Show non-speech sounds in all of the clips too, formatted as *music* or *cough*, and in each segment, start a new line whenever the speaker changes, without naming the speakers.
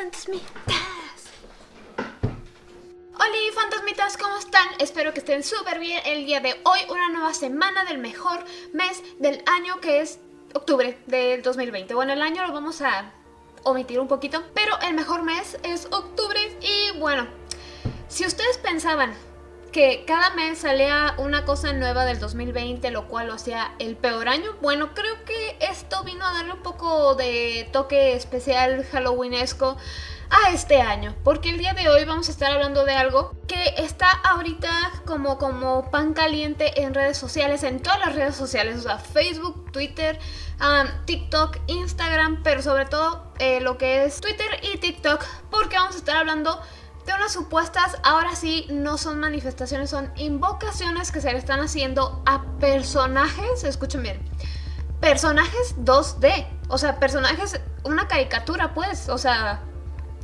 fantasmitas. Hola fantasmitas, ¿cómo están? Espero que estén súper bien el día de hoy, una nueva semana del mejor mes del año que es octubre del 2020. Bueno, el año lo vamos a omitir un poquito, pero el mejor mes es octubre y bueno, si ustedes pensaban que cada mes salía una cosa nueva del 2020, lo cual lo hacía el peor año. Bueno, creo que esto vino a darle un poco de toque especial halloweenesco a este año, porque el día de hoy vamos a estar hablando de algo que está ahorita como, como pan caliente en redes sociales, en todas las redes sociales, o sea, Facebook, Twitter, TikTok, Instagram, pero sobre todo eh, lo que es Twitter y TikTok, porque vamos a estar hablando unas supuestas, ahora sí, no son manifestaciones, son invocaciones que se le están haciendo a personajes, escuchen bien, personajes 2D, o sea, personajes, una caricatura pues, o sea,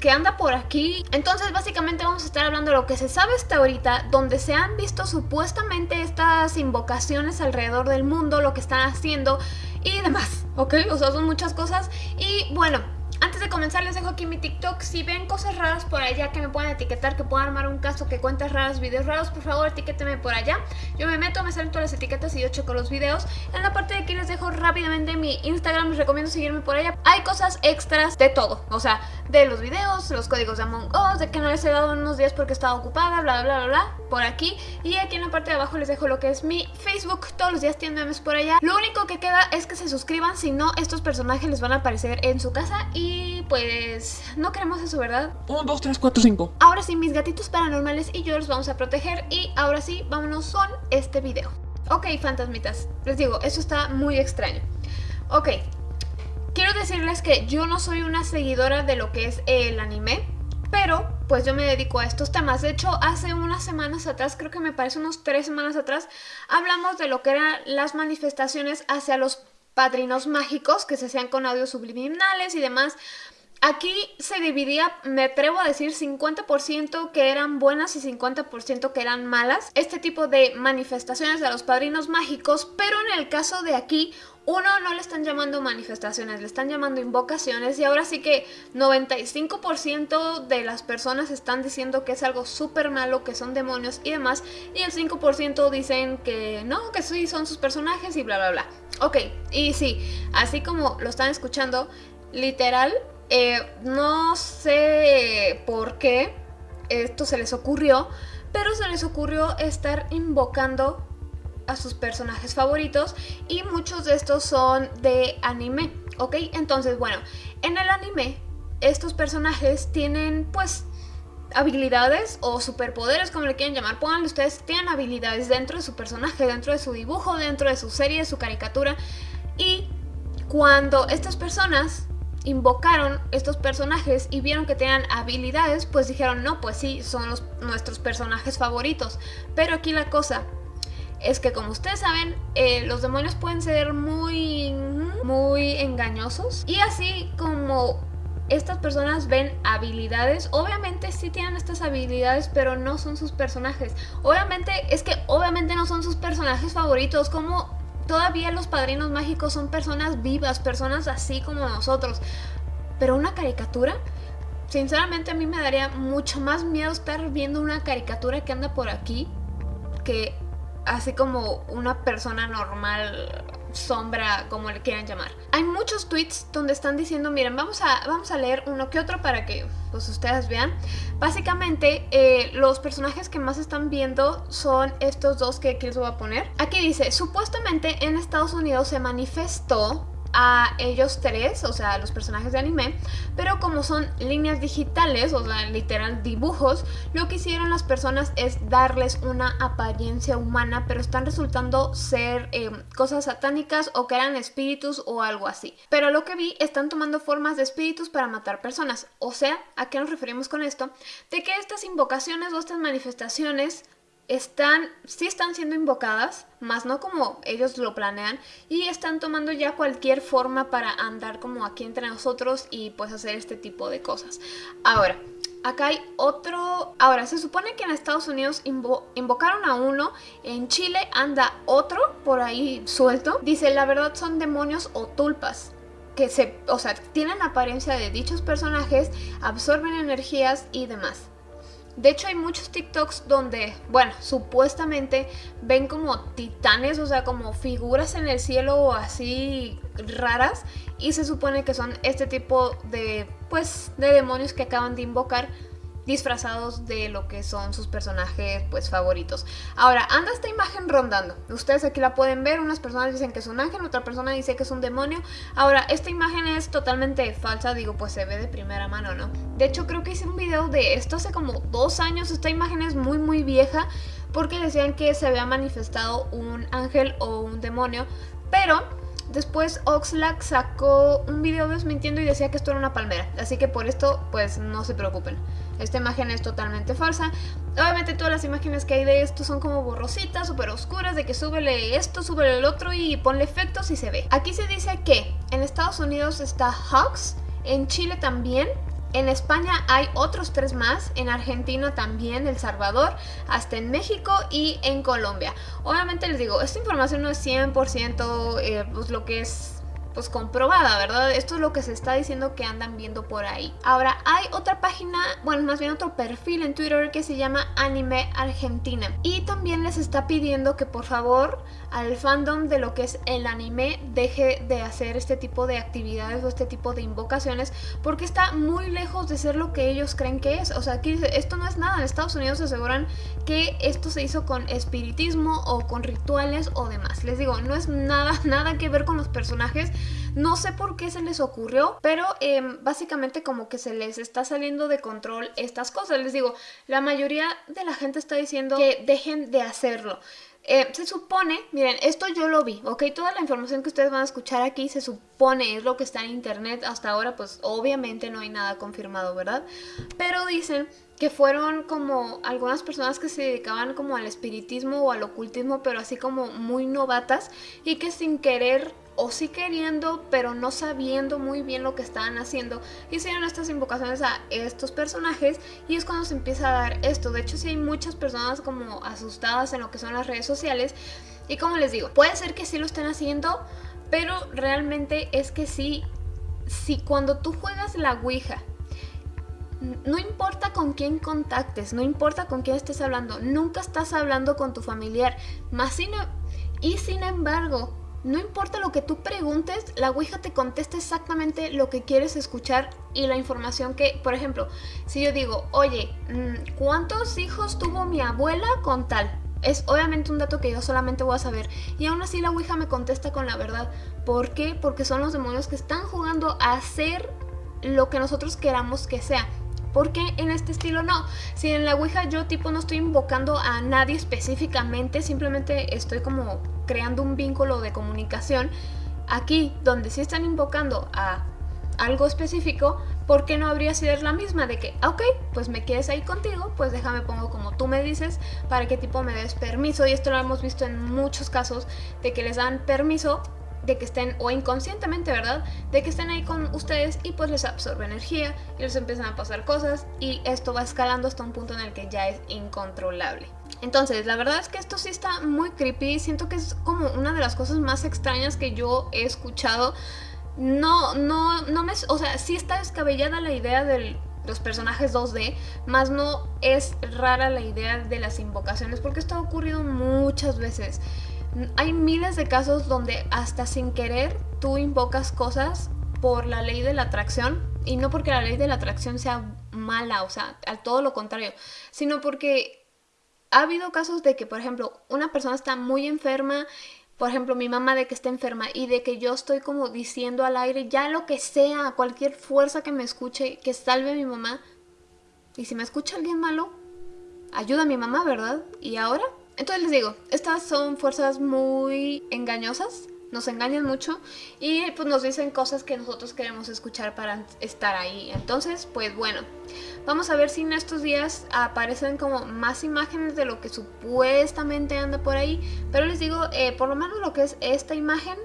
que anda por aquí. Entonces básicamente vamos a estar hablando de lo que se sabe hasta ahorita, donde se han visto supuestamente estas invocaciones alrededor del mundo, lo que están haciendo y demás, ¿ok? O sea, son muchas cosas. Y bueno... Comenzar les dejo aquí mi TikTok, si ven cosas raras por allá que me puedan etiquetar, que puedan armar un caso, que cuentas raras, videos raros, por favor etiquétenme por allá. Yo me meto, me salen las etiquetas y yo checo los videos. En la parte de aquí les dejo rápidamente mi Instagram, les recomiendo seguirme por allá. Hay cosas extras de todo, o sea, de los videos, los códigos de Among Us, de que no les he dado unos días porque estaba ocupada, bla bla bla bla, por aquí. Y aquí en la parte de abajo les dejo lo que es mi Facebook, todos los días tienen memes por allá. Lo único que queda es que se suscriban, si no estos personajes les van a aparecer en su casa y pues no queremos eso, ¿verdad?
1, 2, 3, 4, 5
Ahora sí, mis gatitos paranormales y yo los vamos a proteger y ahora sí, vámonos con este video. Ok, fantasmitas, les digo, eso está muy extraño. Ok, quiero decirles que yo no soy una seguidora de lo que es el anime, pero pues yo me dedico a estos temas. De hecho, hace unas semanas atrás, creo que me parece unos tres semanas atrás, hablamos de lo que eran las manifestaciones hacia los padrinos mágicos que se hacían con audios subliminales y demás. Aquí se dividía, me atrevo a decir, 50% que eran buenas y 50% que eran malas. Este tipo de manifestaciones de los padrinos mágicos, pero en el caso de aquí, uno no le están llamando manifestaciones, le están llamando invocaciones y ahora sí que 95% de las personas están diciendo que es algo súper malo, que son demonios y demás y el 5% dicen que no, que sí son sus personajes y bla bla bla. Ok, y sí, así como lo están escuchando, literal, eh, no sé por qué esto se les ocurrió, pero se les ocurrió estar invocando a sus personajes favoritos y muchos de estos son de anime, ¿ok? Entonces, bueno, en el anime estos personajes tienen pues habilidades o superpoderes, como le quieren llamar, pónganle ustedes, tienen habilidades dentro de su personaje, dentro de su dibujo, dentro de su serie, su caricatura y cuando estas personas invocaron estos personajes y vieron que tenían habilidades, pues dijeron, no, pues sí, son los, nuestros personajes favoritos. Pero aquí la cosa es que como ustedes saben, eh, los demonios pueden ser muy, muy engañosos. Y así como estas personas ven habilidades, obviamente sí tienen estas habilidades, pero no son sus personajes. Obviamente, es que obviamente no son sus personajes favoritos, como todavía los padrinos mágicos son personas vivas, personas así como nosotros. Pero una caricatura, sinceramente a mí me daría mucho más miedo estar viendo una caricatura que anda por aquí que así como una persona normal, sombra, como le quieran llamar. Hay muchos tweets donde están diciendo, miren, vamos a, vamos a leer uno que otro para que pues, ustedes vean. Básicamente, eh, los personajes que más están viendo son estos dos que aquí les voy a poner. Aquí dice, supuestamente en Estados Unidos se manifestó a ellos tres, o sea, los personajes de anime, pero como son líneas digitales, o sea, literal dibujos, lo que hicieron las personas es darles una apariencia humana, pero están resultando ser eh, cosas satánicas o que eran espíritus o algo así. Pero lo que vi, están tomando formas de espíritus para matar personas. O sea, ¿a qué nos referimos con esto? De que estas invocaciones o estas manifestaciones están, sí están siendo invocadas, más no como ellos lo planean, y están tomando ya cualquier forma para andar como aquí entre nosotros y pues hacer este tipo de cosas. Ahora, acá hay otro... Ahora, se supone que en Estados Unidos invocaron a uno, en Chile anda otro por ahí suelto. Dice, la verdad son demonios o tulpas. que se, o sea, tienen apariencia de dichos personajes, absorben energías y demás. De hecho hay muchos TikToks donde, bueno, supuestamente ven como titanes, o sea, como figuras en el cielo así raras y se supone que son este tipo de, pues, de demonios que acaban de invocar disfrazados de lo que son sus personajes pues favoritos. Ahora, anda esta imagen rondando. Ustedes aquí la pueden ver, unas personas dicen que es un ángel, otra persona dice que es un demonio. Ahora, esta imagen es totalmente falsa, digo, pues se ve de primera mano, ¿no? De hecho, creo que hice un video de esto hace como dos años, esta imagen es muy muy vieja porque decían que se había manifestado un ángel o un demonio, pero Después Oxlack sacó un video desmintiendo y decía que esto era una palmera, así que por esto pues no se preocupen. Esta imagen es totalmente falsa. Obviamente todas las imágenes que hay de esto son como borrositas, súper oscuras, de que súbele esto, súbele el otro y ponle efectos y se ve. Aquí se dice que en Estados Unidos está Hawks, en Chile también, en España hay otros tres más, en Argentina también, El Salvador, hasta en México y en Colombia. Obviamente les digo, esta información no es 100% eh, pues lo que es pues comprobada, ¿verdad? Esto es lo que se está diciendo que andan viendo por ahí. Ahora, hay otra página, bueno, más bien otro perfil en Twitter que se llama Anime Argentina. Y también les está pidiendo que por favor al fandom de lo que es el anime deje de hacer este tipo de actividades o este tipo de invocaciones porque está muy lejos de ser lo que ellos creen que es. O sea, aquí esto no es nada. En Estados Unidos se aseguran que esto se hizo con espiritismo o con rituales o demás. Les digo, no es nada, *laughs* nada que ver con los personajes no sé por qué se les ocurrió, pero em, básicamente como que se les está saliendo de control estas cosas. Les digo, la mayoría de la gente está diciendo que dejen de hacerlo. Eh, se supone, miren, esto yo lo vi, ¿ok? Toda la información que ustedes van a escuchar aquí se supone es lo que está en internet. Hasta ahora, pues obviamente no hay nada confirmado, ¿verdad? Pero dicen que fueron como algunas personas que se dedicaban como al espiritismo o al ocultismo, pero así como muy novatas y que sin querer o sí queriendo, pero no sabiendo muy bien lo que estaban haciendo, hicieron estas invocaciones a estos personajes y es cuando se empieza a dar esto. De hecho, sí hay muchas personas como asustadas en lo que son las redes sociales y como les digo, puede ser que sí lo estén haciendo, pero realmente es que sí, si cuando tú juegas la Ouija, no importa con quién contactes, no importa con quién estés hablando, nunca estás hablando con tu familiar, más y sin embargo, no importa lo que tú preguntes, la Ouija te contesta exactamente lo que quieres escuchar y la información que, por ejemplo, si yo digo, oye, mm, ¿cuántos hijos tuvo mi abuela con tal? Es obviamente un dato que yo solamente voy a saber. Y aún así la Ouija me contesta con la verdad. ¿Por qué? Porque son los demonios que están jugando a hacer lo que nosotros queramos que sea. ¿Por qué en este estilo no? Si en la Ouija yo tipo no estoy invocando a nadie específicamente, simplemente estoy como creando un vínculo de comunicación. Aquí, donde sí están invocando a algo específico, ¿por qué no habría sido la misma? De que, ah, ok, pues me quedes ahí contigo, pues déjame pongo como tú me dices, para que tipo me des permiso. Y esto lo hemos visto en muchos casos, de que les dan permiso de que estén, o inconscientemente, ¿verdad? De que estén ahí con ustedes y pues les absorbe energía y les empiezan a pasar cosas y esto va escalando hasta un punto en el que ya es incontrolable. Entonces, la verdad es que esto sí está muy creepy, siento que es como una de las cosas más extrañas que yo he escuchado. No, no, no me... O sea, sí está descabellada la idea de los personajes 2D, más no es rara la idea de las invocaciones, porque esto ha ocurrido muchas veces. Hay miles de casos donde hasta sin querer tú invocas cosas por la ley de la atracción y no porque la ley de la atracción sea mala, o sea, al todo lo contrario, sino porque ha habido casos de que, por ejemplo, una persona está muy enferma, por ejemplo, mi mamá de que está enferma y de que yo estoy como diciendo al aire, ya lo que sea, cualquier fuerza que me escuche, que salve a mi mamá. Y si me escucha alguien malo, ayuda a mi mamá, ¿verdad? ¿Y ahora? Entonces les digo, estas son fuerzas muy engañosas, nos engañan mucho y pues nos dicen cosas que nosotros queremos escuchar para estar ahí. Entonces, pues bueno, vamos a ver si en estos días aparecen como más imágenes de lo que supuestamente anda por ahí. Pero les digo, eh, por lo menos lo que es esta imagen,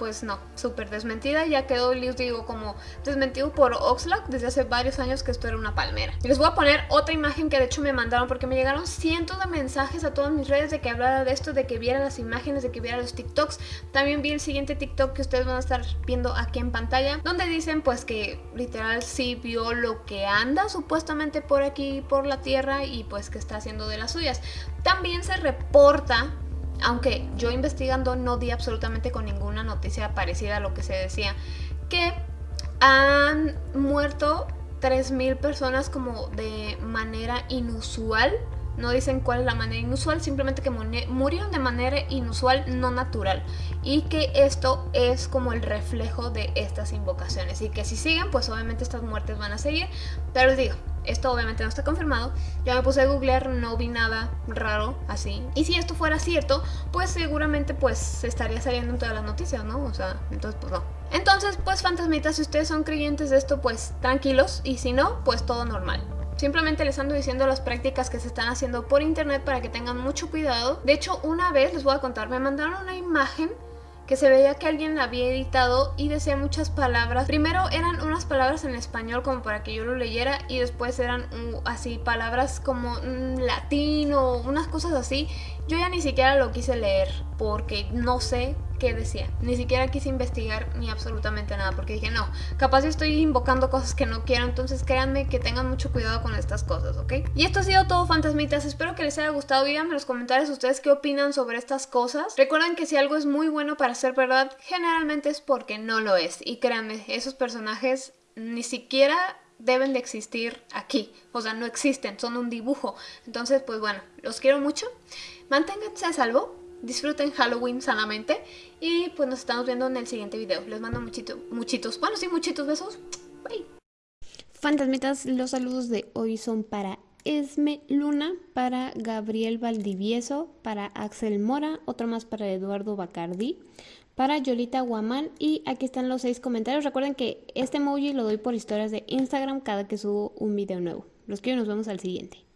pues no, súper desmentida. Ya quedó, les digo, como desmentido por Oxlack desde hace varios años que esto era una palmera. Y les voy a poner otra imagen que de hecho me mandaron porque me llegaron cientos de mensajes a todas mis redes de que hablara de esto, de que viera las imágenes, de que viera los TikToks. También vi el siguiente TikTok que ustedes van a estar viendo aquí en pantalla, donde dicen pues que literal sí vio lo que anda supuestamente por aquí, por la tierra y pues que está haciendo de las suyas. También se reporta aunque yo investigando no di absolutamente con ninguna noticia parecida a lo que se decía, que han muerto 3.000 personas como de manera inusual. No dicen cuál es la manera inusual, simplemente que murieron de manera inusual, no natural. Y que esto es como el reflejo de estas invocaciones. Y que si siguen, pues obviamente estas muertes van a seguir. Pero les digo, esto obviamente no está confirmado. Ya me puse a googlear, no vi nada raro así. Y si esto fuera cierto, pues seguramente pues estaría saliendo en todas las noticias, ¿no? O sea, entonces pues no. Entonces, pues fantasmitas, si ustedes son creyentes de esto, pues tranquilos. Y si no, pues todo normal. Simplemente les ando diciendo las prácticas que se están haciendo por internet para que tengan mucho cuidado. De hecho, una vez les voy a contar, me mandaron una imagen que se veía que alguien la había editado y decía muchas palabras. Primero eran unas palabras en español como para que yo lo leyera y después eran así palabras como mm, latino, unas cosas así. Yo ya ni siquiera lo quise leer porque no sé qué decía. Ni siquiera quise investigar ni absolutamente nada porque dije, no, capaz estoy invocando cosas que no quiero, entonces créanme que tengan mucho cuidado con estas cosas, ¿ok? Y esto ha sido todo, fantasmitas. Espero que les haya gustado. Díganme en los comentarios ustedes qué opinan sobre estas cosas. Recuerden que si algo es muy bueno para ser verdad, generalmente es porque no lo es. Y créanme, esos personajes ni siquiera deben de existir aquí. O sea, no existen, son un dibujo. Entonces, pues bueno, los quiero mucho. Manténganse a salvo disfruten Halloween sanamente y pues nos estamos viendo en el siguiente video. Les mando muchito, muchitos, bueno sí, muchitos besos. Bye.
Fantasmitas, los saludos de hoy son para Esme Luna, para Gabriel Valdivieso, para Axel Mora, otro más para Eduardo Bacardi, para Yolita Guamán y aquí están los seis comentarios. Recuerden que este emoji lo doy por historias de Instagram cada que subo un video nuevo. Los quiero y nos vemos al siguiente.